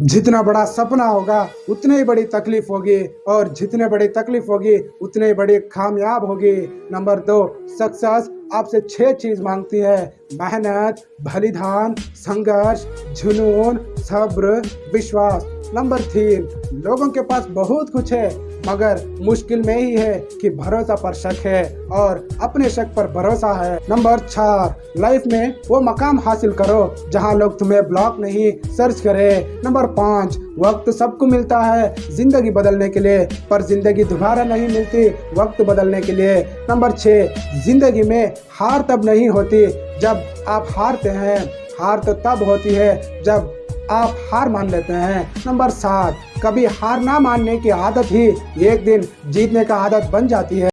जितना बड़ा सपना होगा, उतने ही बड़ी तकलीफ़ होगी। और जितने बड़ी तकलीफ़ होगी, उतने ही बड़ी कामयाब होगी। नंबर दो सक्सेस आपसे छह चीज़ मांगती है। मेहनत, बलिदान, संघर्ष, जुनून, सब्र, विश्वास। नंबर तीन, लोगों के पास बहुत कुछ है मगर मुश्किल में ही है कि भरोसा पर शक है और अपने शक पर भरोसा है। नंबर चार, लाइफ में वो मकाम हासिल करो जहाँ लोग तुम्हें ब्लॉक नहीं, सर्च करे। नंबर पाँच, वक्त सबको मिलता है ज़िंदगी बदलने के लिए, पर ज़िंदगी दोबारा नहीं मिलती वक्त बदलने के लिए। नंबर छः ज़िंदगी में हार तब नहीं होती जब आप हारते हैं। हार तो तब होती है जब आप हार मान लेते हैं। नंबर सात, कभी हार ना मानने की आदत ही एक दिन जीतने का आदत बन जाती है।